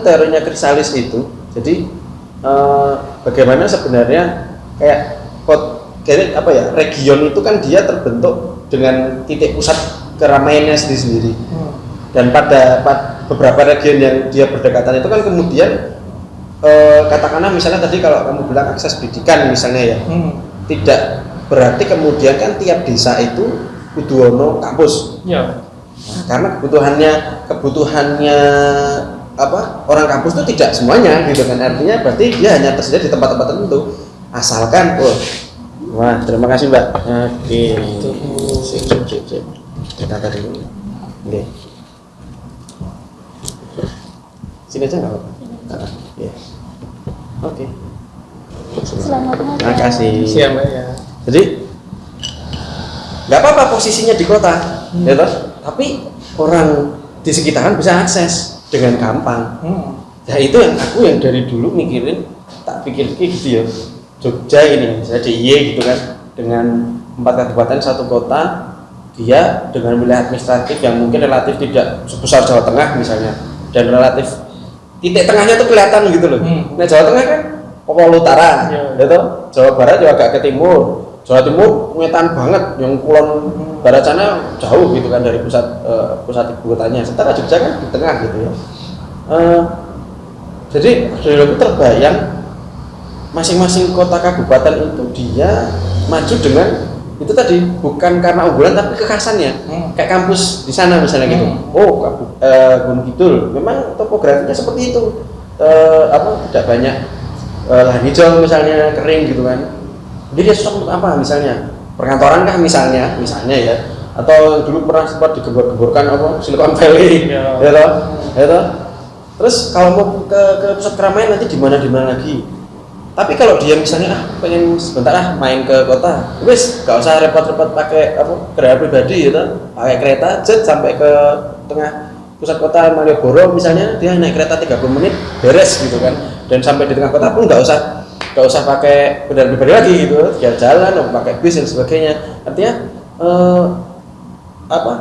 teorinya Krisalis itu jadi eh, bagaimana sebenarnya kayak kot kayak apa ya region itu kan dia terbentuk dengan titik pusat keramaiannya sendiri sendiri Hmm. dan pada, pad- beberapa region yang dia berdekatan itu kan kemudian eh, katakanlah misalnya tadi kalau kamu bilang akses pendidikan misalnya ya Hmm. tidak berarti kemudian kan tiap desa itu kudu ono kampus Ya. Nah, karena kebutuhannya kebutuhannya apa orang kampus itu tidak semuanya gitu kan. Artinya berarti dia hanya tersedia di tempat-tempat tertentu. Asalkan oh wah terima kasih mbak. Oke. Sip sip sip sip. Kita tadi. Oke. Sini aja nggak apa-apa. Ya oke. Selamat malam. terima kasih. Siap mbak ya. jadi nggak apa-apa posisinya di kota ya toh? tapi orang di sekitaran bisa akses dengan gampang Hmm. Nah itu yang aku yang dari dulu mikirin tak pikir gitu ya Jogja ini misalnya DIY gitu kan dengan empat kabupaten satu kota dia dengan wilayah administratif yang mungkin relatif tidak sebesar Jawa Tengah misalnya dan relatif titik tengahnya tuh kelihatan gitu loh. Hmm. Nah Jawa Tengah kan Papua Utara, Iya. ya? Jawa Barat juga agak ke timur, Jawa Timur ngetan banget, yang kulon barat sana jauh gitu kan dari pusat eh, pusat ibu kotanya. Sementara Jogja kan di tengah gitu ya. Eh, jadi dari terbayang masing-masing kota kabupaten itu dia maju dengan itu tadi bukan karena unggulan tapi kekhasannya Hmm. kayak kampus di sana misalnya gitu Hmm. oh kabu, eh, Gunung Kidul memang topografinya seperti itu Eh, apa tidak banyak eh, lahan hijau misalnya kering gitu kan jadi dia cocok untuk apa misalnya perkantoran kah misalnya misalnya ya. Atau dulu pernah sempat digebor-geborkan apa Silicon Valley Ya. ya toh ya toh. Terus kalau mau ke, ke pusat keramaian nanti di mana di mana lagi? Tapi kalau dia misalnya ah pengen sebentar ah main ke kota wis gak usah repot-repot pakai apa kendaraan pribadi gitu pakai kereta jet sampai ke tengah pusat kota Malioboro misalnya dia naik kereta 30 menit beres gitu kan. Dan sampai di tengah kota pun nggak usah nggak usah pakai kendaraan pribadi lagi gitu dia jalan atau pakai bis dan sebagainya artinya eh, apa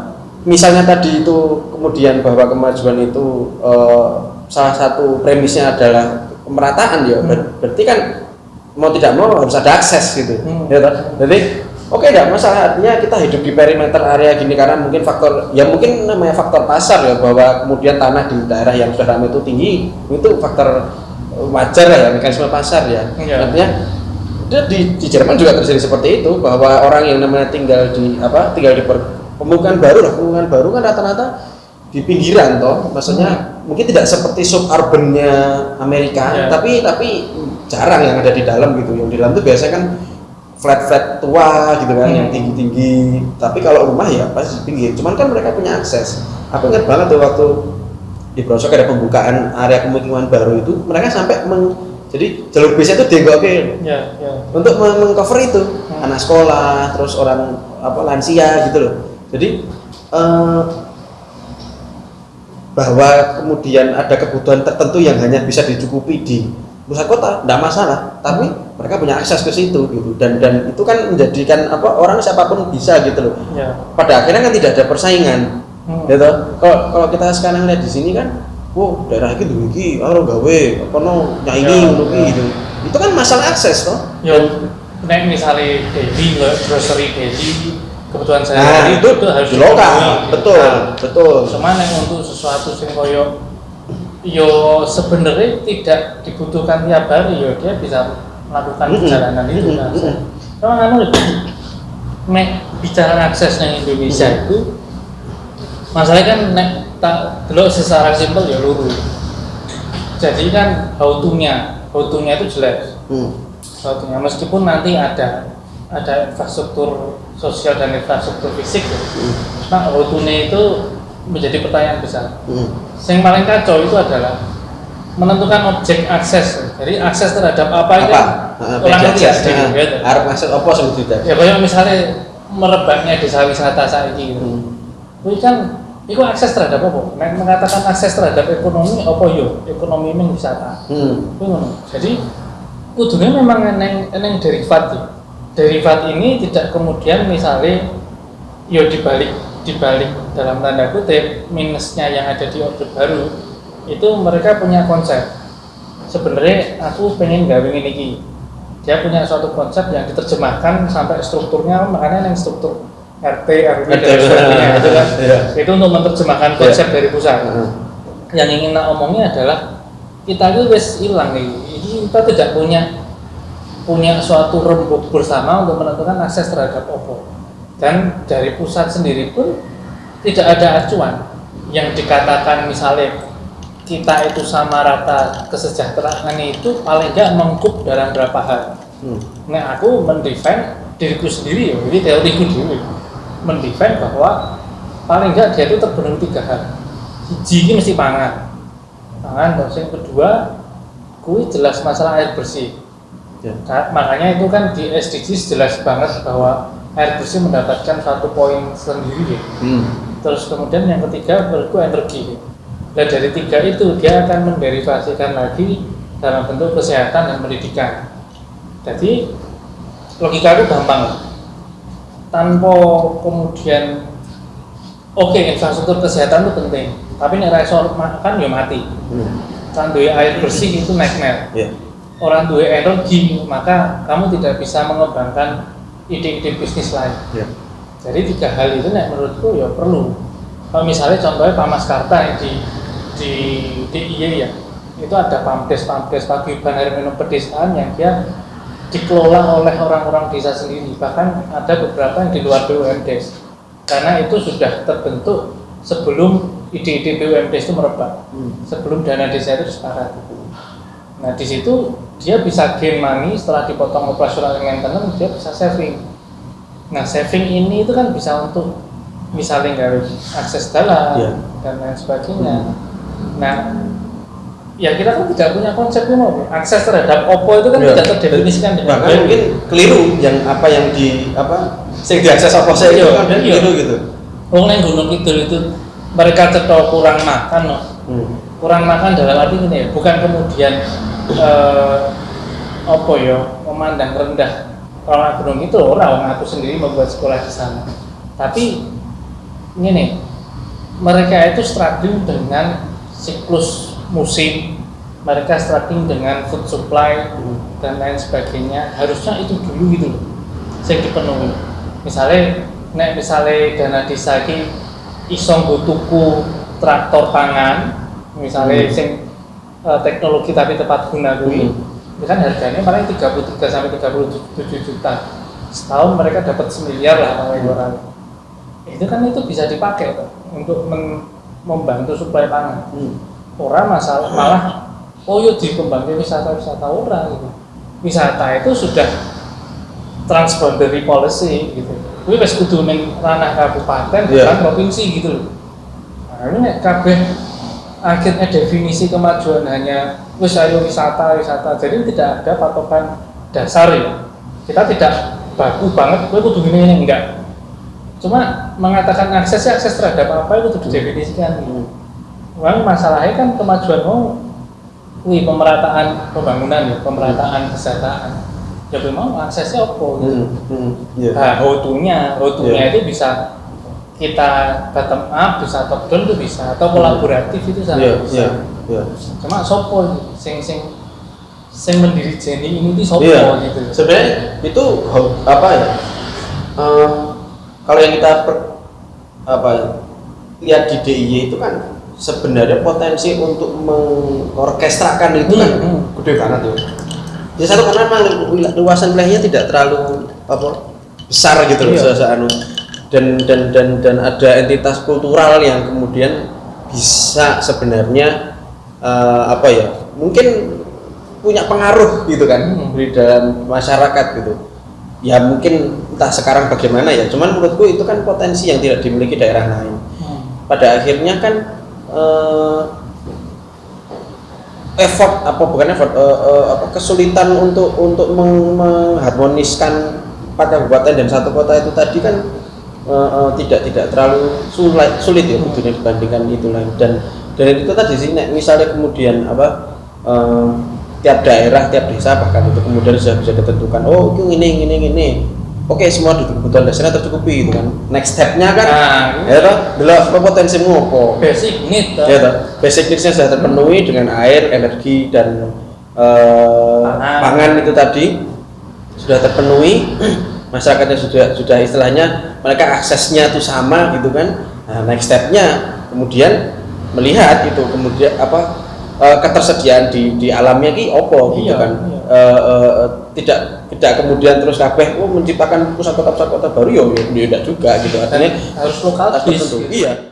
misalnya tadi itu kemudian bahwa kemajuan itu eh, salah satu premisnya adalah pemerataan ya ber- berarti kan mau tidak mau harus ada akses gitu Hmm. ya toh? jadi oke tidak masalah artinya kita hidup di perimeter area gini karena mungkin faktor ya mungkin namanya faktor pasar ya bahwa kemudian tanah di daerah yang sudah ramai itu tinggi itu faktor wajar lah ya mekanisme pasar ya Iya. artinya di, di Jerman juga terjadi seperti itu bahwa orang yang namanya tinggal di apa tinggal di per- pemukiman baru lah pemukiman baru kan rata-rata di pinggiran toh maksudnya mungkin tidak seperti suburbannya Amerika Ya. tapi tapi jarang yang ada di dalam gitu yang di dalam itu biasanya kan flat flat tua gitu kan Hmm. yang tinggi tinggi tapi kalau rumah ya pasti di pinggir cuman kan mereka punya akses aku ingat banget tuh waktu di Brosok ada pembukaan area pemukiman baru itu mereka sampai meng, jadi jalur bisnya itu dienggokin Ya, ya. untuk meng- mengcover itu. Hmm. anak sekolah terus orang apa lansia gitu loh. Jadi eh, bahwa kemudian ada kebutuhan tertentu yang hanya bisa dicukupi di pusat kota tidak masalah. Tapi mereka punya akses ke situ gitu. Dan dan itu kan menjadikan apa orang siapa pun bisa gitu loh. Ya. pada akhirnya kan tidak ada persaingan Hmm. gitu kalau kalau kita sekarang lihat di sini kan wow daerah ini dulu iki orang gawe kono nyaingi Ya, ngono ya. gitu itu kan masalah akses toh Yo, nek misalnya daily, grocery daily, kebutuhan saya Nah, itu, harus di lokal, betul, Nah, betul. Cuman yang untuk sesuatu sing koyo yo sebenarnya tidak dibutuhkan tiap hari yo dia bisa melakukan perjalanan itu Mm-mm. kan. Mm-mm. Memang anu nek bicara akses yang Indonesia Mm-mm. itu masalahnya kan nek tak delok secara simpel ya luru. Jadi kan how how to-nya itu jelas Hmm. meskipun nanti ada ada infrastruktur sosial dan infrastruktur fisik ya. Hmm. Nah, rutune itu menjadi pertanyaan besar. Hmm. Yang paling kacau itu adalah menentukan objek akses. Jadi akses terhadap apa, itu apa Heeh, orang beda ngerti ya arep akses apa tidak Ya kayak misalnya merebaknya desa wisata saat ini gitu. Hmm. Itu kan itu akses terhadap apa? Nek mengatakan akses terhadap ekonomi apa yo? Ekonomi ini wisata. Hmm. Kuwi ngono. Jadi kudunya memang eneng eneng derivat ya. Derivat ini tidak kemudian misalnya yo dibalik dibalik dalam tanda kutip minusnya yang ada di orde baru itu mereka punya konsep sebenarnya aku pengen gawe ini dia punya suatu konsep yang diterjemahkan sampai strukturnya makanya yang struktur RT RW dan sebagainya. Itu kan iya. itu untuk menerjemahkan konsep dari pusat. Heeh. yang ingin nak omongnya adalah kita itu wes hilang nih. Kita tidak punya punya suatu rembuk bersama untuk menentukan akses terhadap OPPO dan dari pusat sendiri pun tidak ada acuan. Yang dikatakan misalnya kita itu sama rata kesejahteraan itu paling enggak mengkup dalam berapa hal. Hmm. Nah aku mendefend diriku sendiri ya, ini teoriku dulu mendefend bahwa paling enggak dia itu terpenuhi tiga hal Siji ini mesti pangan pangan terus yang kedua kui jelas masalah air bersih Ya. Ka- makanya itu kan di SDGs jelas banget bahwa air bersih mendapatkan satu poin sendiri ya. Hmm. terus kemudian yang ketiga menurutku energi dan dari tiga itu dia akan menderivasikan lagi dalam bentuk kesehatan dan pendidikan jadi logika itu gampang tanpa kemudian oke infrastruktur kesehatan itu penting tapi nek raiso makan ya mati Hmm. kan duwe air bersih itu naik Ya. orang duwe energi maka kamu tidak bisa mengembangkan ide-ide bisnis lain Ya. jadi tiga hal itu nek menurutku ya perlu kalau misalnya contohnya Pamaskarta yang di di DIY ya itu ada pamdes pamdes paguyuban air minum pedesaan yang dia dikelola oleh orang-orang desa sendiri bahkan ada beberapa yang di luar BUMDes karena itu sudah terbentuk sebelum ide-ide BUMDes itu merebak Hmm. sebelum dana desa itu sepakat nah di situ dia bisa gain money setelah dipotong operasional maintenance dia bisa saving Nah, saving ini itu kan bisa untuk misalnya nggak akses jalan Iya. dan lain sebagainya. Nah, ya kita kan tidak punya konsep mau akses terhadap Oppo itu kan Iya. tidak terdefinisikan dengan bahkan baik. mungkin keliru yang apa yang di apa yang diakses apa saya itu kan iya. keliru gitu Wong neng Gunung Kidul itu mereka cetok kurang makan loh. Hmm. Kurang makan dalam arti ini ya, bukan kemudian eh, apa ya memandang rendah orang Gunung itu orang aku sendiri membuat sekolah di sana. Tapi ini mereka itu struggling dengan siklus musim, mereka struggling dengan food supply dan lain sebagainya. Harusnya itu dulu gitu loh, saya dipenuhi. Misalnya, nek misalnya dana desa ki iso tuku traktor pangan, misalnya Hmm. sing eh, teknologi tapi tepat guna kuwi, Hmm. kan harganya paling 33 sampai 37 juta. Setahun mereka dapat semiliar lah paling orang. Itu kan itu bisa dipakai tuh, untuk membantu suplai pangan Hmm. Orang masalah malah oh yuk dikembangkan wisata-wisata orang gitu. Wisata itu sudah transboundary policy gitu. Itu wis kudu ning ranah kabupaten Iya. bukan provinsi gitu loh nah ini nek kabeh akhirnya definisi kemajuan hanya wis ayo wisata wisata. Jadi tidak ada patokan dasar ya. Kita tidak baku banget gue kudu ini enggak. Cuma mengatakan akses ya akses terhadap apa itu didefinisikan gitu. Memang masalahnya kan kemajuan mau wih pemerataan pembangunan ya, pemerataan kesejahteraan. Ya memang aksesnya apa gitu. Hmm. Hmm. Iya. Nah, how-to-nya, how-to-nya Iya. itu bisa kita bottom up, bisa top down itu bisa, atau kolaboratif itu sangat Iya, bisa. iya, iya. Cuma sopo sing sing sing mendiri Jenny ini di sopo Iya. gitu. Sebenarnya itu apa ya? Eh, kalau yang kita per- apa ya, lihat di DIY itu kan sebenarnya potensi untuk mengorkestrakan itu kan Hmm, hmm. gede banget tuh. Jadi satu karena memang luasan wilayahnya tidak terlalu apa besar gitu loh Iya. anu. dan dan dan dan ada entitas kultural yang kemudian bisa sebenarnya eh, apa ya mungkin punya pengaruh gitu kan Hmm. di dalam masyarakat gitu ya mungkin entah sekarang bagaimana ya cuman menurutku itu kan potensi yang tidak dimiliki daerah lain Hmm. pada akhirnya kan eh, effort apa bukan effort eh, eh, apa kesulitan untuk untuk meng- mengharmoniskan empat kabupaten dan satu kota itu tadi kan eh, eh, tidak tidak terlalu sulit sulit ya dibandingkan itu lain. Dan dan itu tadi sih misalnya kemudian apa eh, tiap daerah tiap desa bahkan itu kemudian sudah bisa ditentukan oh ini ini ini oke semua kebutuhan dasarnya tercukupi gitu kan next stepnya kan? Nah, ya toh delok apa potensimu apa basic need ya toh basic needs-nya sudah terpenuhi dengan air energi dan eh, Pangan. pangan itu tadi. Sudah terpenuhi masyarakatnya sudah sudah istilahnya mereka aksesnya itu sama gitu kan? Nah next stepnya kemudian melihat itu kemudian apa eh, ketersediaan di di alamnya ki opo gitu Iya, kan? iya. Eh, eh, tidak tidak kemudian terus kabeh oh, menciptakan pusat kota pusat kota baru yo yo tidak juga gitu artinya harus lokal harus tertentu. gitu. iya